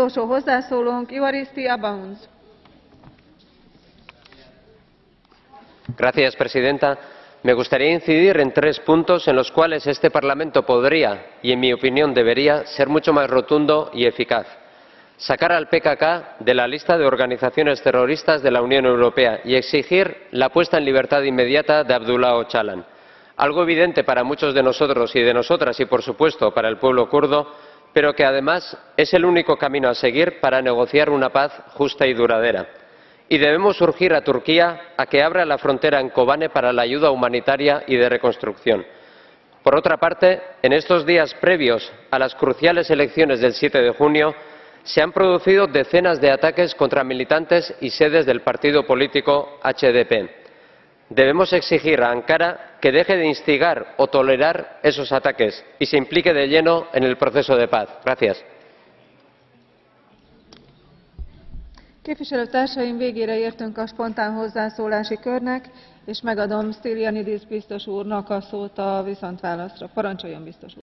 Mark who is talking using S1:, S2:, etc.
S1: utolsó
S2: señora presidenta. Me gustaría incidir en tres puntos en los cuales este parlamento podría y en mi opinión debería ser mucho más rotundo y eficaz. Sacar al pkk de la lista de organizaciones terroristas de la unión europea y exigir la puesta en libertad inmediata de abdulá ocalan algo evidente para muchos de nosotros y de nosotras y por supuesto para el pueblo kurdo pero que además es el único camino a seguir para negociar una paz justa y duradera y debemos urgir a turquía a que abra la frontera en kobane para la ayuda humanitaria y de reconstrucción. por otra parte en estos días previos a las cruciales elecciones del 7 de junio se han producido decenas de ataques contra militantes y sedes del partido político hdp. Debemos exigir a ankara que deje de instigar o tolerar esos ataques y se implique de lleno en el proceso de paz. gracias.
S1: Képviselőtársaim, végére értünk a spontán hozzászólási körnek, és megadom Stylianides biztos úrnak a szót a viszontválaszra. Parancsoljon biztos úr!